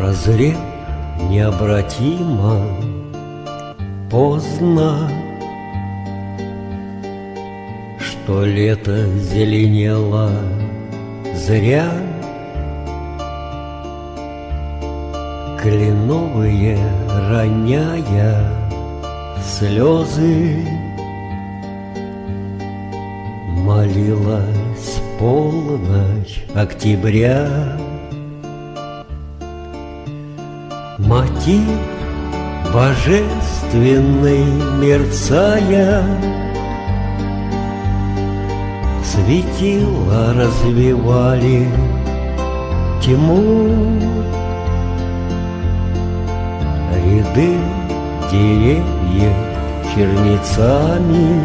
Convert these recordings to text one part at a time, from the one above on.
Прозрев необратимо поздно. Что лето зеленело зря Кленовые роняя слезы Молилась полночь октября Мотив божественный мерцая. Светила развивали тьму. Ряды деревьев черницами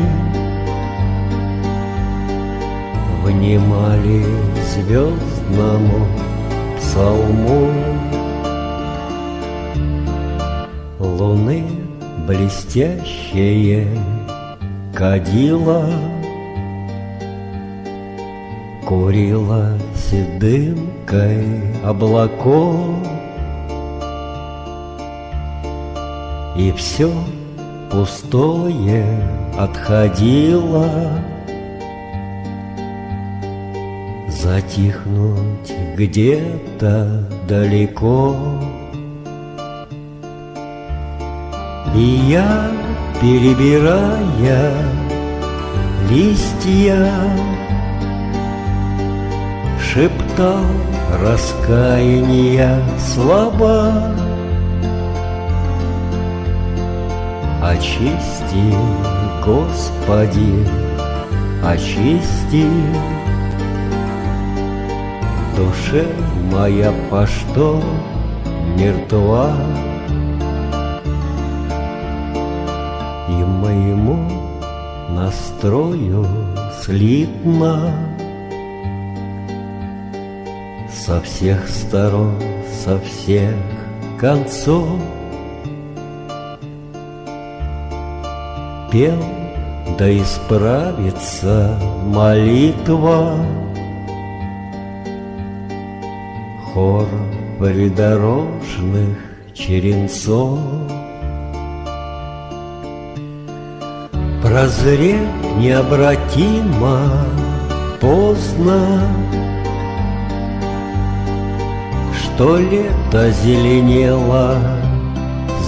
Внимали звездному псалму Луны блестящее кадила Курила седымкой облаков. И все пустое отходило. Затихнуть где-то далеко И я, перебирая листья, Шептал раскаяния слова. Очисти, Господи, очисти Душе моя по что мертва настрою слитно. Со всех сторон, со всех концов Пел, да исправится молитва. Хор придорожных черенцов Прозреть необратимо поздно. Что лето зеленело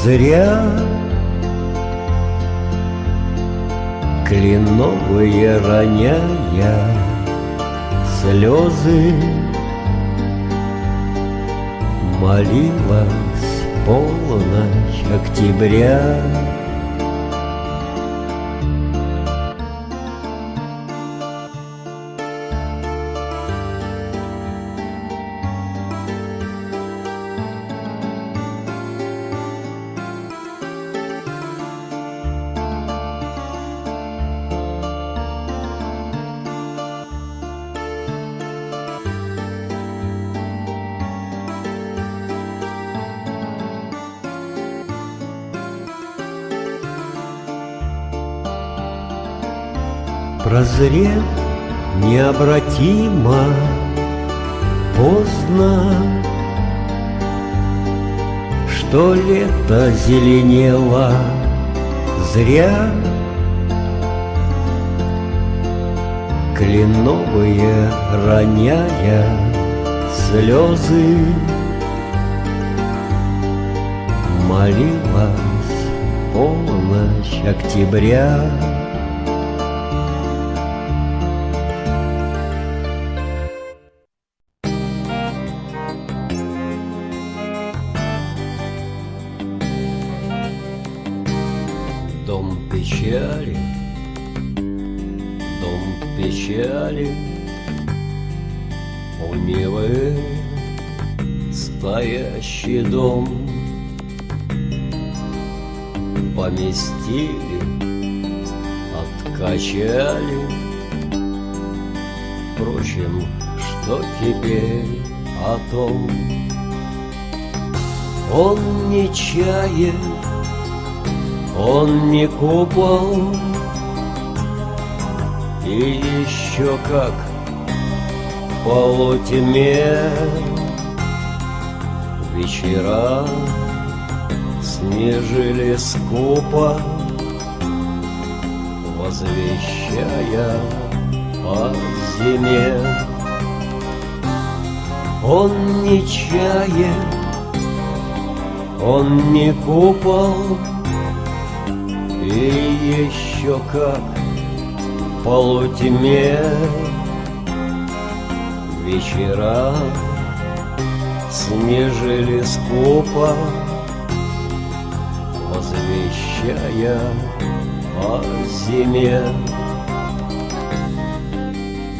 зря Кленовые роняя слезы Молилась полночь октября Прозрев необратимо поздно. Что лето зеленело зря Кленовые роняя слезы. Молилась полночь октября Дом печали, дом печали, У Невы стоящий дом. Поместили, откачали. Впрочем, что теперь о том? Он не чает он не купол И еще как в полутьме Вечера снежили скупо, Возвещая о зиме. Он не чает, он не купол, И еще как полутьме Вечера снежили скупо, Возвещая о зиме.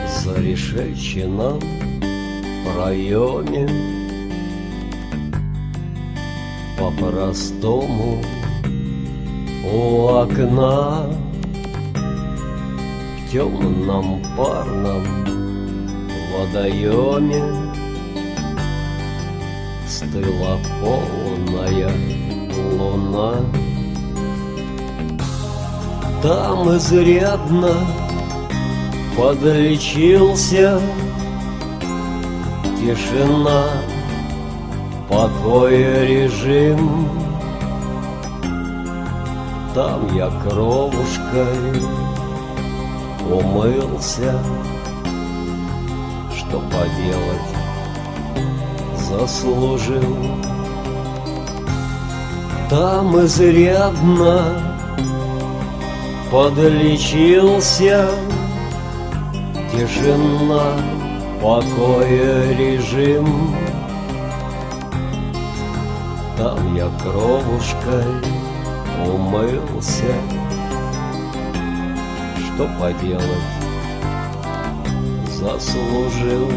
За решетчином проеме По-простому у окна. В темном парном водоеме Стыла полная луна. Там изрядно подлечился. Тишина, покой режим Там я кровушкой. Умылся Что поделать заслужил. Там изрядно подлечился. Тишина, покой, режим. Там я кровушкой умылся. Что поделать, заслужил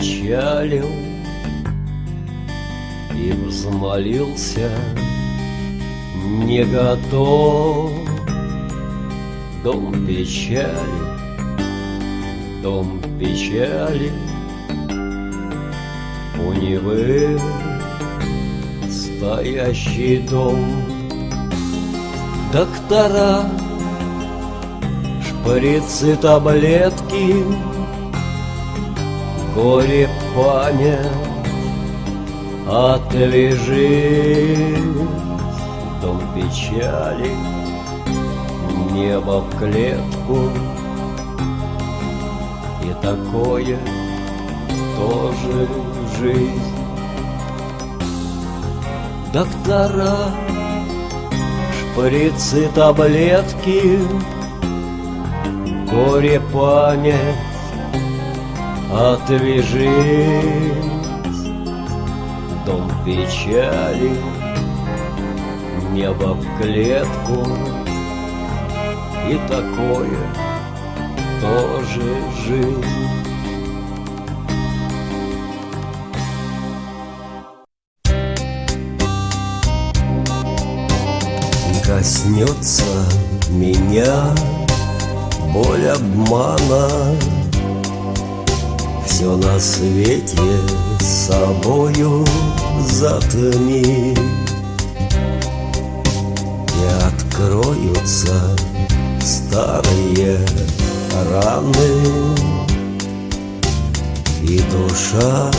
не отчалил И взмолился не готов. Дом печали, дом печали У Невы стоящий дом. Доктора Шприцы, таблетки, горе, память, Отвяжи дом печали, небо в клетку, И такое тоже жизнь. Доктора, шприцы, таблетки — горе память отвяжись, Дом печали, небо в клетку, И такое тоже жизнь. Коснется меня боль обмана Все на свете собою затми И откроются старые раны И душа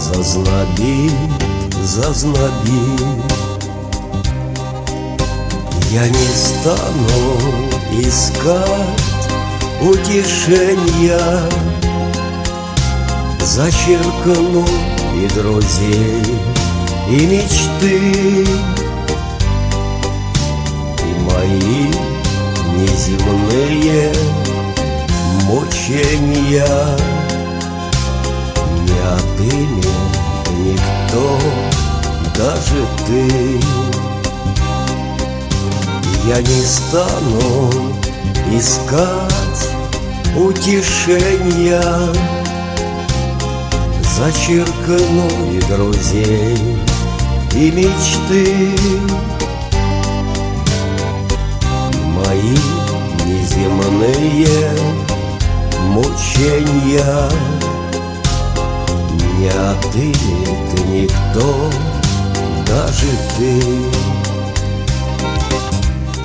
зазнобит, зазнобит. Я не стану искать утешения Зачеркну и друзей, и мечты. И мои неземные мучения. Не отымет никто, даже ты. Я не стану искать утешения Зачеркну и друзей, и мечты. Мои неземные мучения Не отымет никто, даже ты.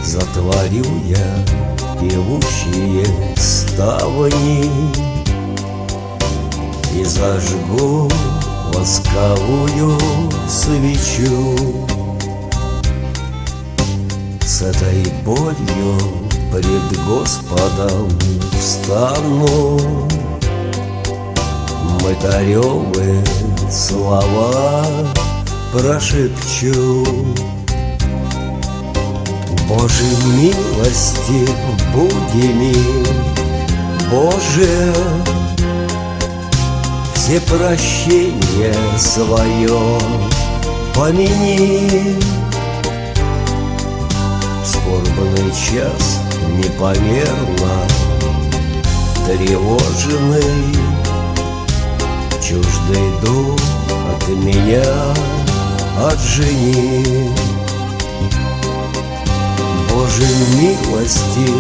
Затворю я певущие ставни И зажгу восковую свечу. С этой болью пред Господом встану. Мытаревы слова прошепчу. Боже милости, буди мил, Боже, все прощения свое помяни. Скорбный час непомерно тревоженный, Чуждый дух от меня отжени. Боже милости,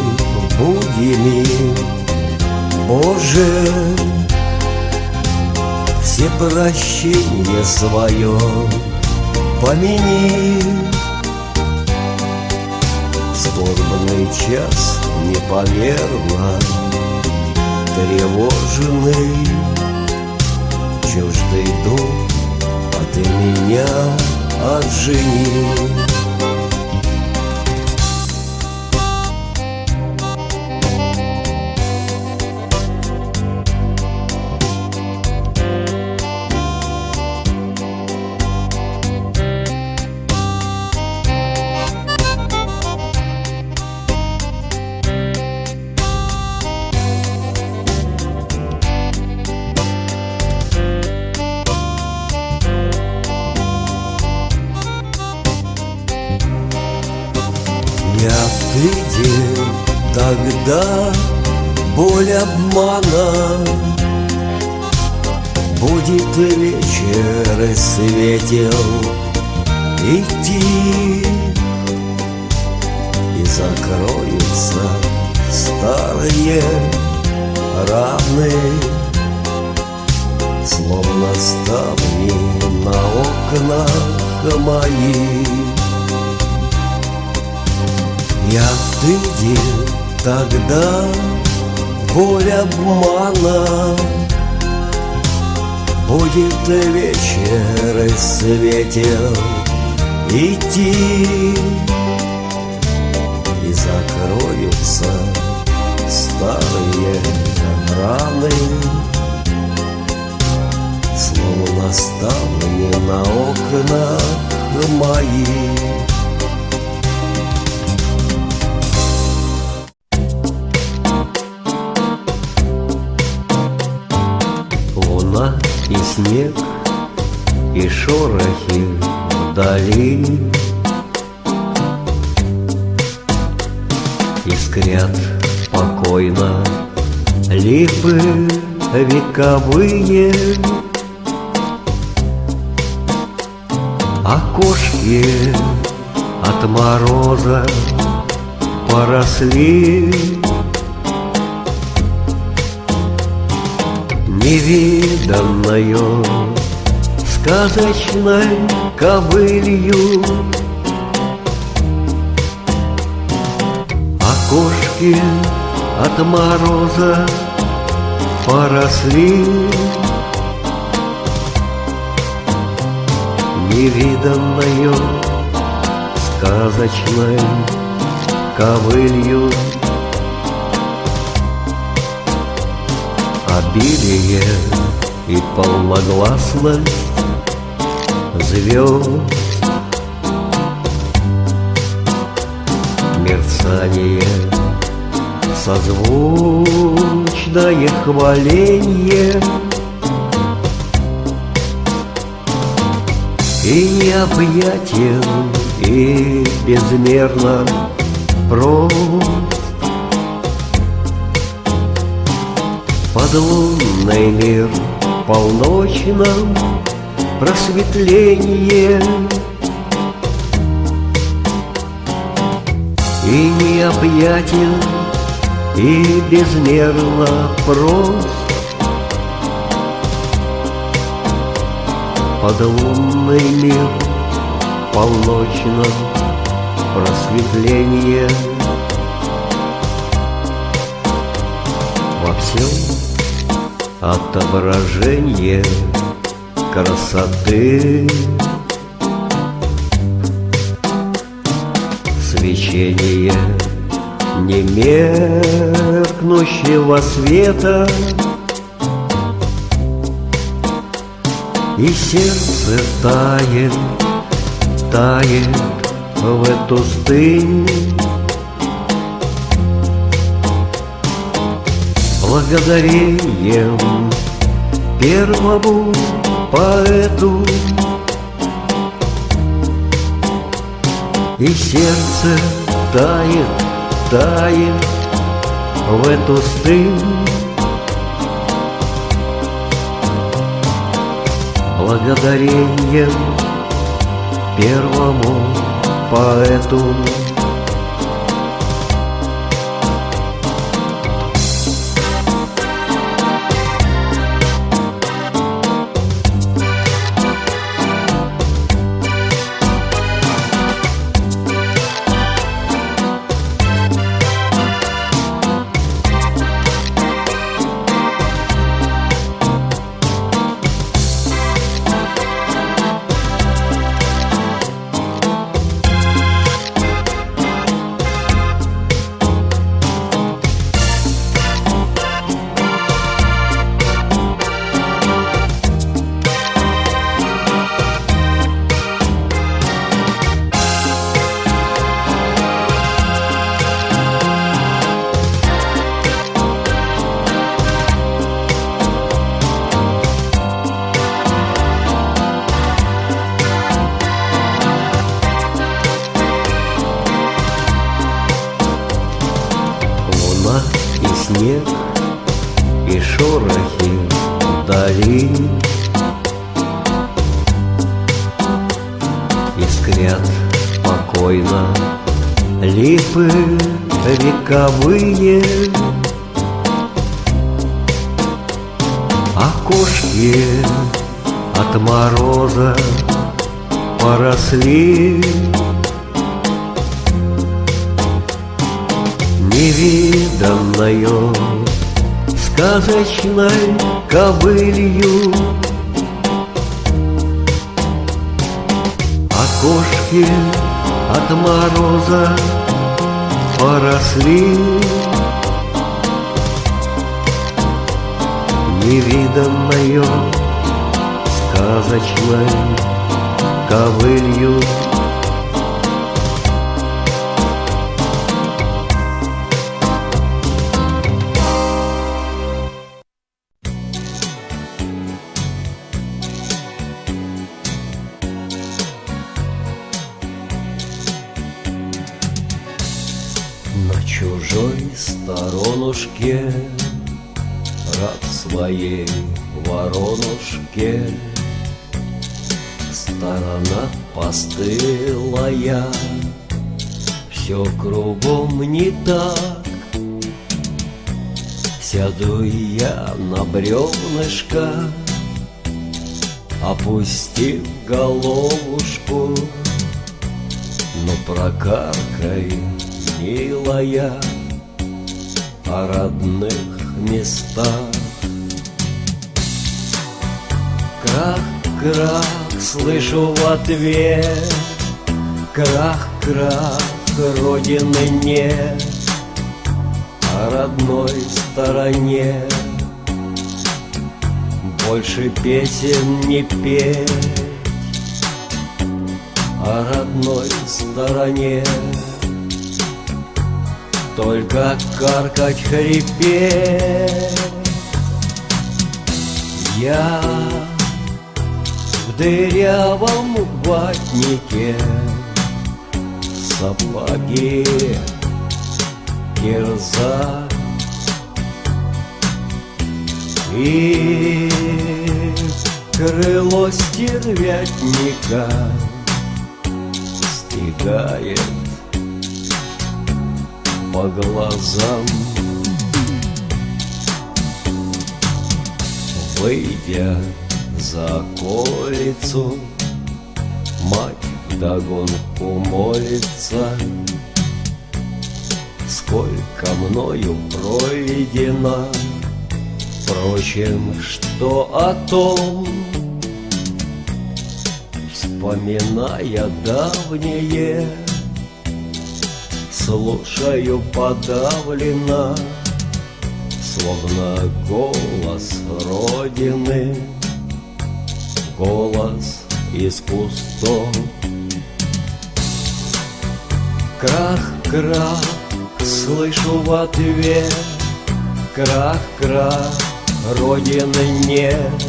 буди мил, Боже, все прощения свое помяни. Скорбный час непомерно тревоженный, Чуждый дух от меня отжени. Обмана Будет вечер и светел идти И закроются старые раны Словно ставни на окнах моих. Я видел тогда боль обмана. Будет вечер и светел идти. И закроются старые раны. Словно ставни на окнах моих и снег, и шорохи вдали. Искрят спокойно липы вековые. Окошки от мороза поросли невиданною сказочной ковылью. Окошки от мороза поросли невиданною сказочной ковылью. Обилие и полногласность звезд. Мерцание, созвучное хваленье И необъятен, и безмерно прост Подлунный мир полночном просветление. И необъятен, и безмерно прост. Подлунный мир полночном просветление. Во всем отображение красоты. Свечение немеркнущего света. И сердце тает, тает в эту стынь благодарением первому поэту. И сердце тает, тает в эту стынь. Благодарением первому поэту вековые Окошки от мороза поросли. Невиданною сказочной ковылью Окошки от мороза поросли. Невиданною сказочной ковылью На чужой сторонушке Рад своей воронушке. Сторона постылая Все кругом не так. Сяду я на бревнышко Опустив головушку Но прокаркай, милая О родных местах. Крах-крах, слышу в ответ. Крах-крах, родины нет. О родной стороне. Больше песен не петь. О родной стороне Только каркать, хрипеть Я в дырявом ватнике Сапоги кирза. И Крыло стервятника Стигает по глазам. Выйдя за околицу Мать вдогонку молится Сколько мною пройдено Впрочем, что о том? Вспоминая давнее Слушаю подавленно Словно голос Родины. Голос из кустов. Крах-крах, слышу в ответ. Крах-крах, Родины нет.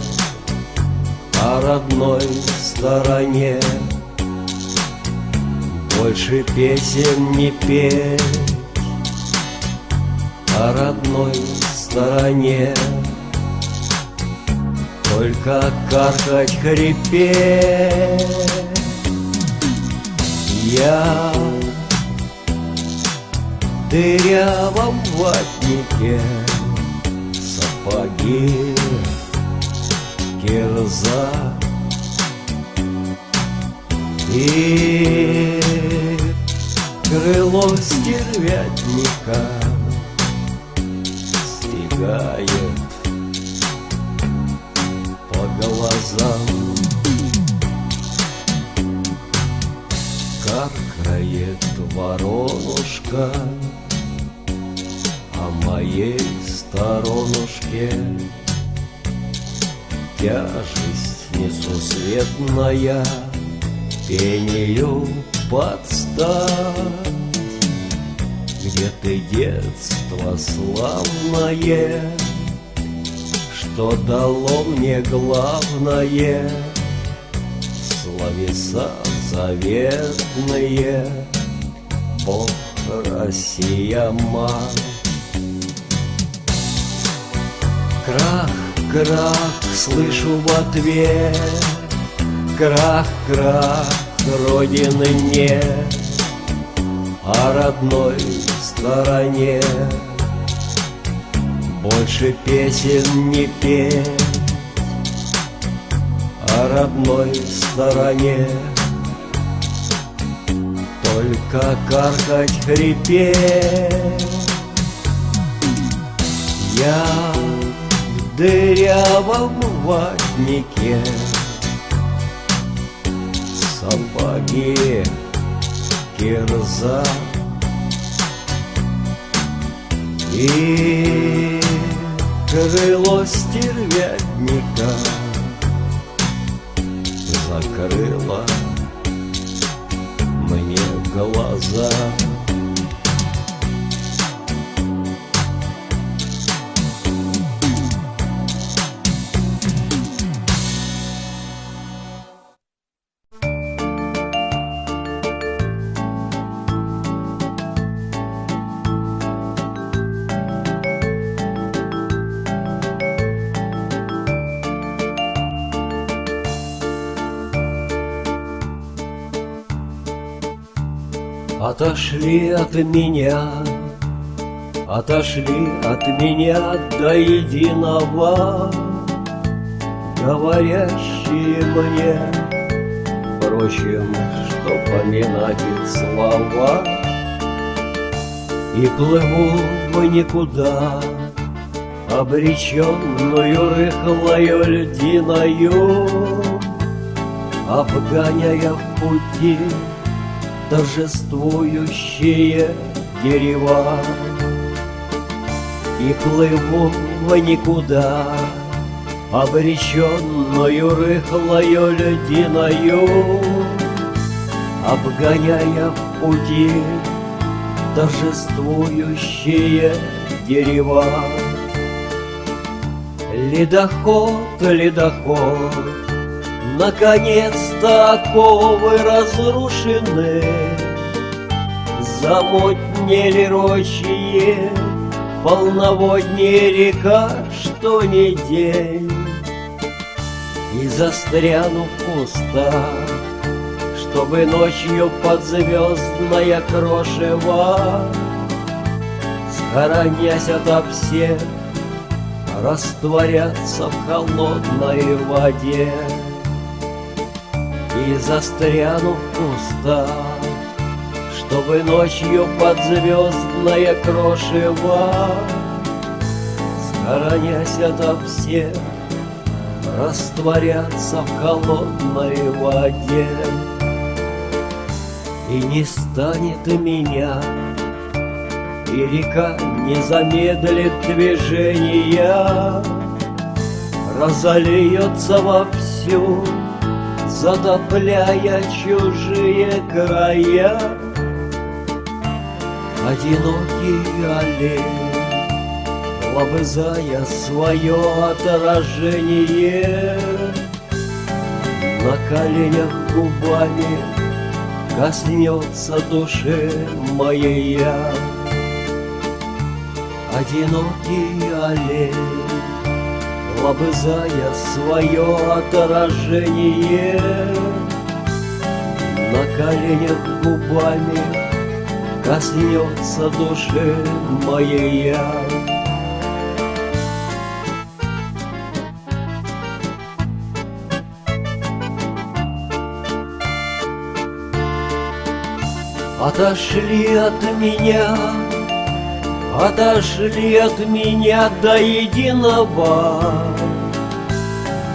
О родной стороне Больше песен не петь. О родной стороне. Только каркать, хрипеть Я дырявом ватнике Сапоги, кирза И крыло стервятника Стигает по глазам. Каркает воронушка А моей сторонушке. Тяжесть несусветная Пению подстать Где ты детство славное Что дало мне главное Словеса заветные. Бог, Россия, мать. Крах, крах, слышу в ответ. Крах, крах, Родины нет О родной стороне. Больше песен не петь О родной стороне. Только каркать, хрипеть. Я в дырявом ватнике Сапоги, кирза И крыло стервятника Закрыло мне глаза Отошли от меня, отошли от меня до единого, Говорящие мне, впрочем, что поминать их слова. И плыву в никуда, обреченную рыхлою льдиною, Обгоняя в пути торжествующие дерева И плыву в никуда, обреченную рыхлою льдиною Обгоняя в пути торжествующие дерева Ледоход, ледоход, Наконец-то оковы разрушены, Замутнели рощие, Полноводнее река, что не день. И застряну в кустах Чтобы ночью под звездное крошево Хоронясь ото всех, растворяться в холодной воде И застряну в кустах, чтобы ночью под звездное крошево Схоронясь ото всех, растворяться в холодной воде. И не станет меня и река не замедлит движения, Разольется вовсю, затопляя чужие края. Одинокий олень, лобызая свое отражение, На коленях губами коснется души моей я одинокий олень, Лобызая свое отражение, На коленях губами коснется души моей я. Отошли от меня Отошли от меня до единого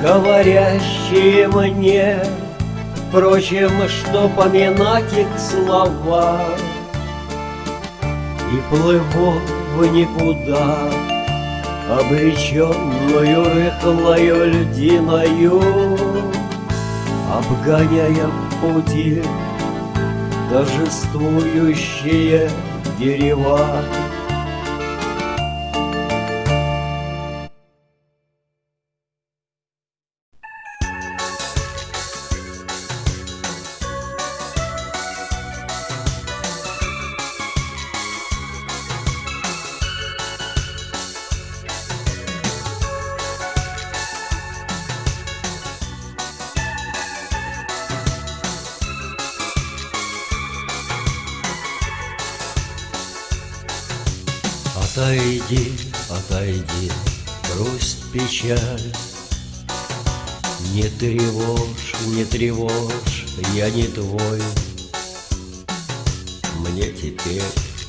Говорящие мне Впрочем, что поминать их слова. И плыву в никуда Обреченную рыхлою льдиною Обгоняя в пути Торжествующие дерева отойди, грусть, печаль. Не тревожь, не тревожь, я не твой. Мне теперь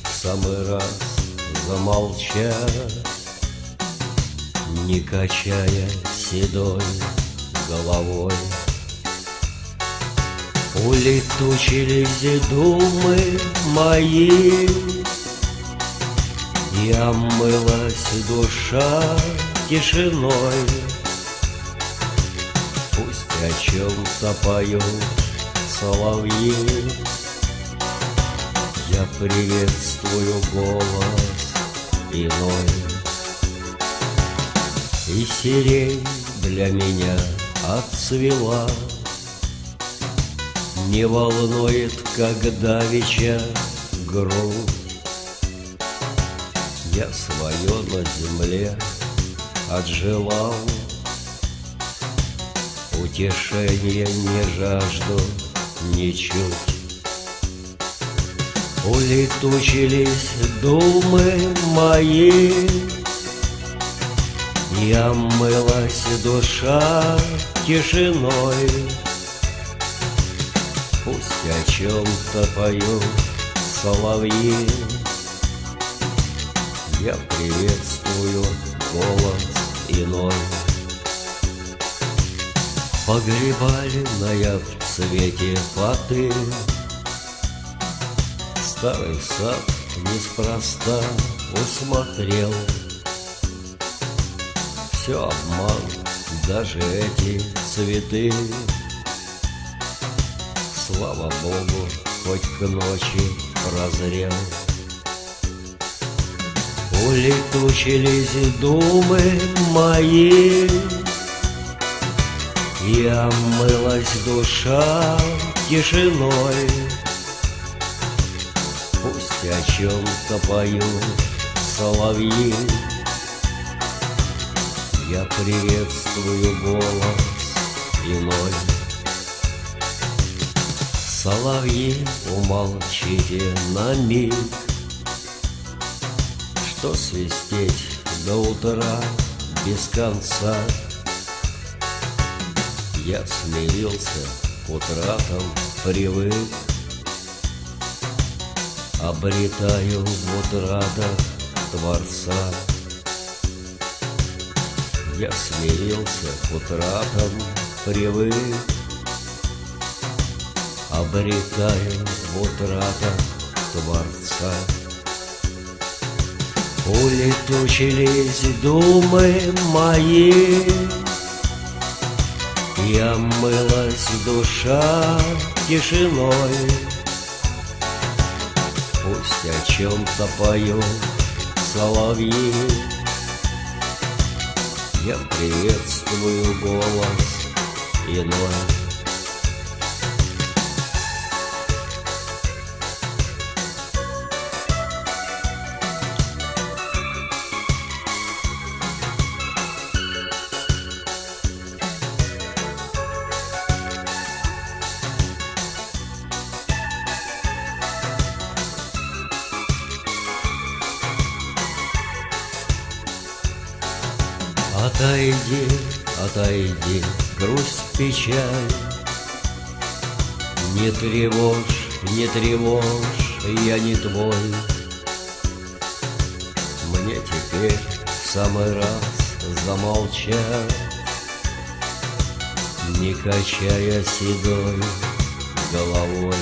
в самый раз замолчать Не качая седой головой. Улетучились думы мои и омылась душа тишиной. Пусть о чем-то поют соловьи. Я приветствую голос иной. И сирень для меня отцвела. Не волнует, когда вечер грудь я свое на земле отжелал. Утешения не жажду ничуть. Улетучились думы мои И омылась душа тишиной. Пусть о чем-то поют соловьи я приветствую голос иной. Погребальная в цвете фаты Старый сад неспроста усмотрел. Все обман, даже эти цветы. Слава Богу, хоть к ночи прозрел Улетучились думы мои И омылась душа тишиной. Пусть о чем-то поют соловьи. Я приветствую голос иной. Соловьи, умолчите на миг, Что свистеть до утра без конца. Я смирился к утратам, привык, Обретаю в утратах Творца. Я смирился к утратам, привык, Обретаю в утратах Творца. Улетучились думы мои, И омылась душа тишиной. Пусть о чем-то поют соловьи, Я приветствую голос иной. Печаль Не тревожь, не тревожь, я не твой. Мне теперь в самый раз замолчать Не качая седой головой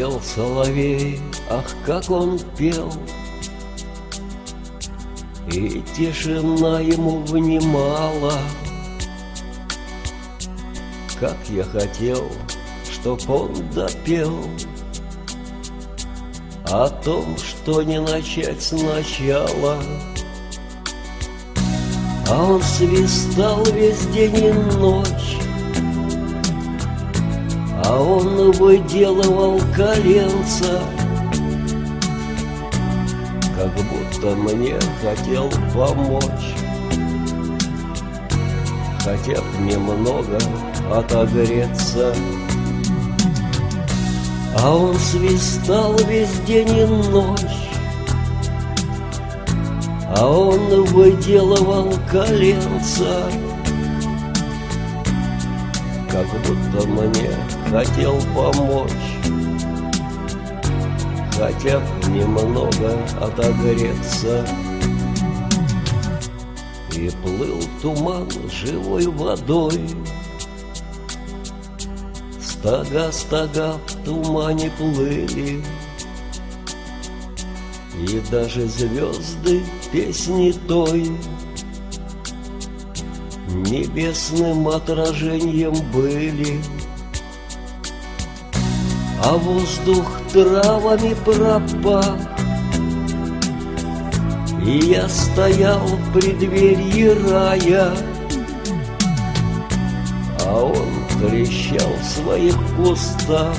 Пел соловей, ах, как он пел, И тишина ему внимала. Как я хотел, чтоб он допел О том, что не начать сначала. А он свистал весь день и ночь, он выделывал коленца Как будто мне хотел помочь. Хотя б немного отогреться. А он свистал весь день и ночь. А он выделывал коленца Как будто мне хотел помочь. Хотя б немного отогреться. И плыл туман живой водой. Стога, стога в тумане плыли. И даже звезды песни той. Небесным отражением были а воздух травами пропах. И я стоял в преддверии рая, А он трещал в своих кустах,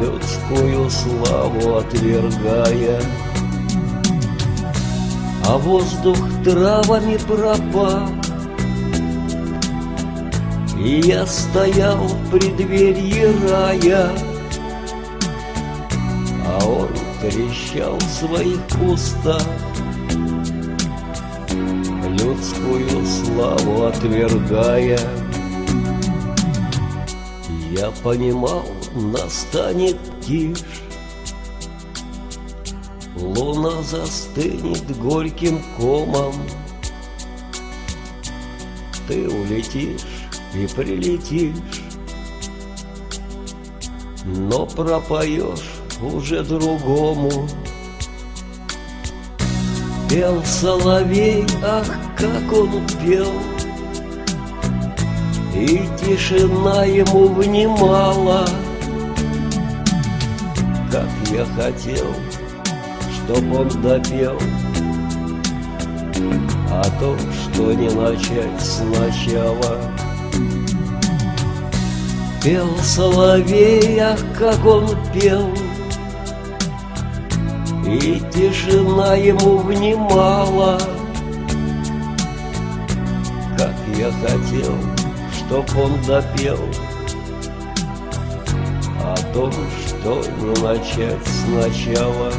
Людскую славу отвергая, А воздух травами пропах. И я стоял в преддверии рая, А он трещал в своих кустах людскую славу отвергая. Я понимал, настанет тишь, Луна застынет горьким комом, Ты улетишь и прилетишь, Но пропоешь уже другому. Пел соловей, ах, как он пел, И тишина ему внимала, Как я хотел, чтоб он допел, А то, что не начать сначала. Пел соловей, как он пел, и тишина ему внимала. Как я хотел, чтоб он допел О том, что не начать сначала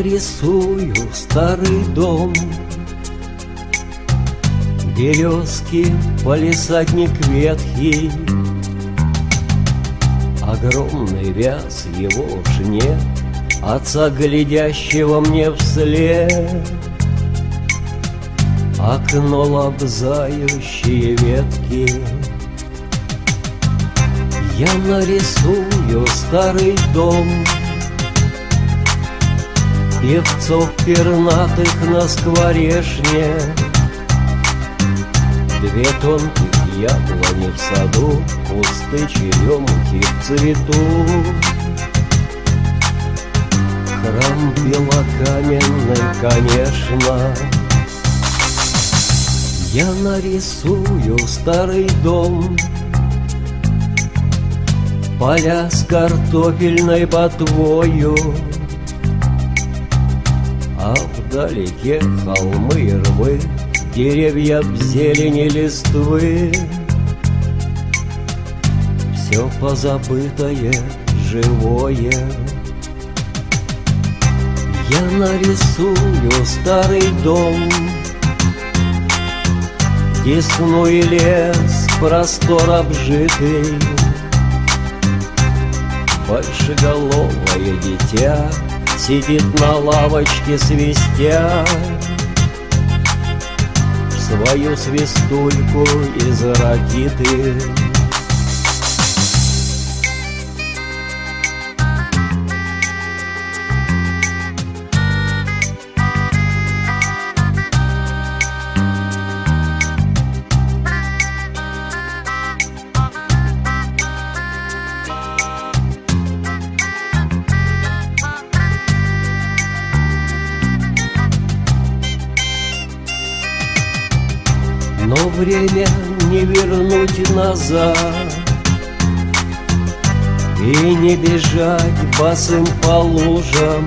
Я нарисую старый дом. Березки, полисадник ветхий Огромный вяз его уж нет Отца, глядящего мне вслед. Окно лобзающие ветки. Я нарисую старый дом Певцов пернатых на скворешне. Две тонких яблони в саду Кусты черемухи в цвету. Храм белокаменный, конечно. Я нарисую старый дом. Поля с картофельной ботвою а вдалеке холмы и рвы, Деревья в зелени листвы. Все позабытое, живое. Я нарисую старый дом, Десну и лес, простор обжитый, Большеголовое дитя — Сидит на лавочке свистя. Свою свистульку из ракиты время не вернуть назад. И не бежать босым по лужам.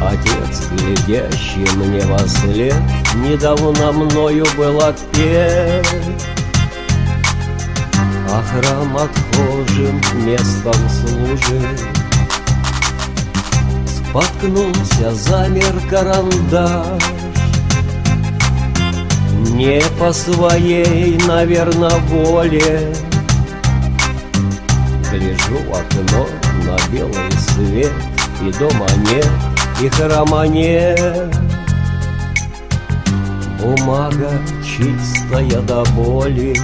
Отец, глядящий мне во след Недавно мною был отпет. А храм отхожим местом служит. Споткнулся, замер карандаш не по своей, наверное, воле. Гляжу в окно на белый свет И дома нет, и храма нет. Бумага чистая до боли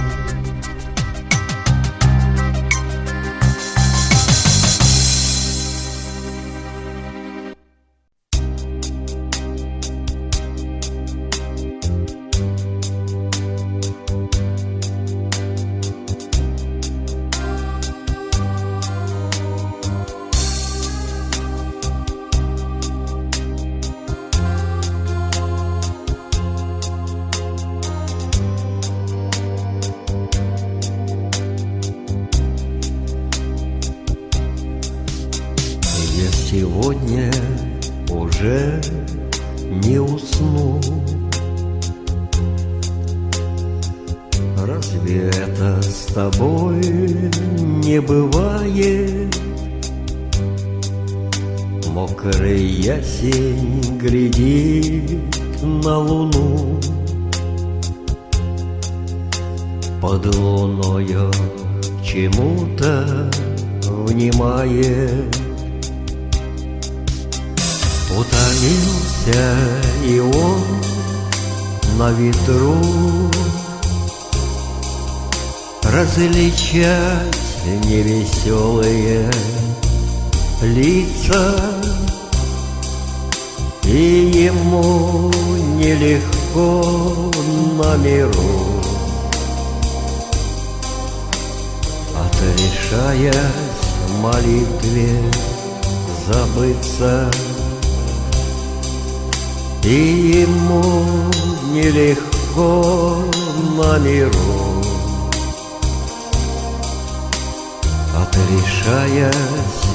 Отрешаясь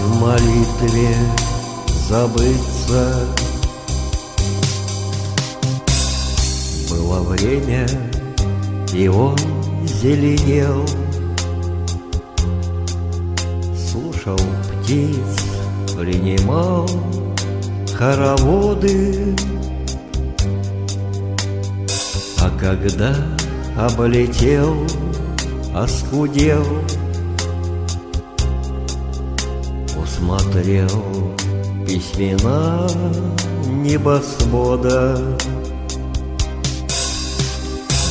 в молитве забыться. Было время, и он зеленел. Слушал птиц, принимал хороводы. А когда облетел, оскудел, Усмотрел письмена небосвода.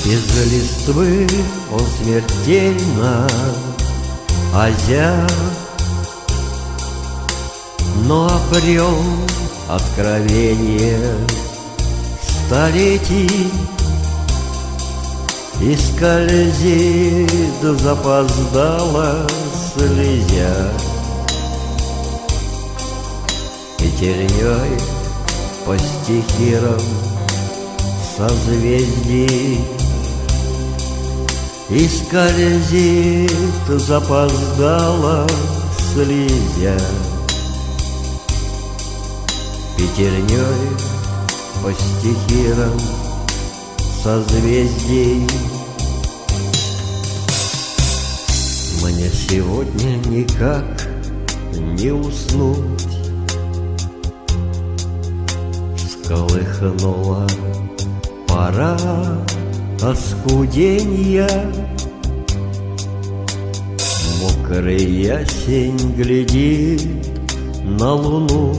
Без листвы он смертельно озяр, Но обрел откровение столетий и скользит запоздала слезя Пятерней по стихирам созвездий. И скользит запоздала слезя. Пятерней по стихирам созвездий. Мне сегодня никак не уснуть Сколыхнула пора оскуденья Мокрый ясень глядит на луну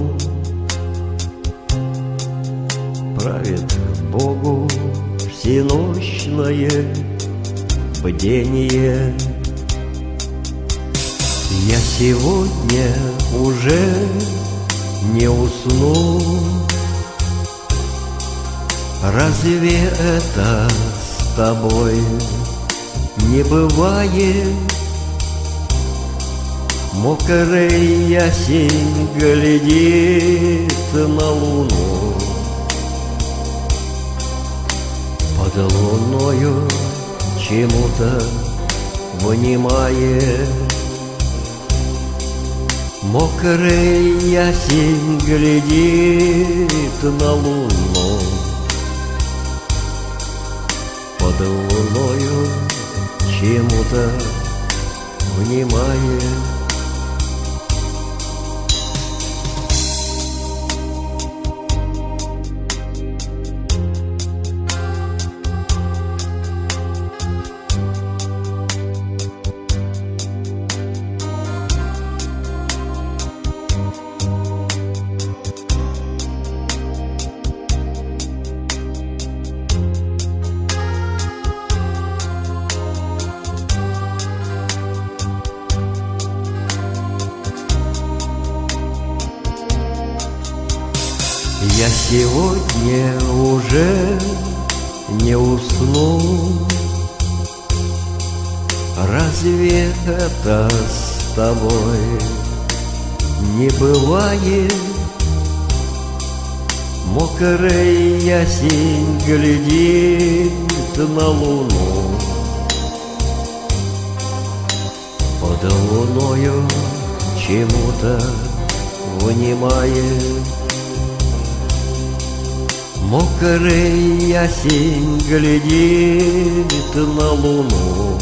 Правит Богу всенощное бдение. Я сегодня уже не усну. Разве это с тобой не бывает? Мокрый ясень глядит на луну. Под луною чему-то внимает. Мокрый ясень глядит на луну Под луною чему-то внимает Ясень глядит на луну. Под луною чему-то внимает. Мокрый осень глядит на луну.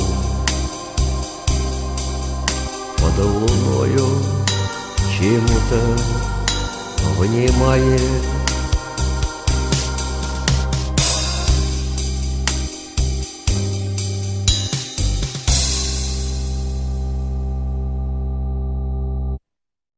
Под луною чему-то внимает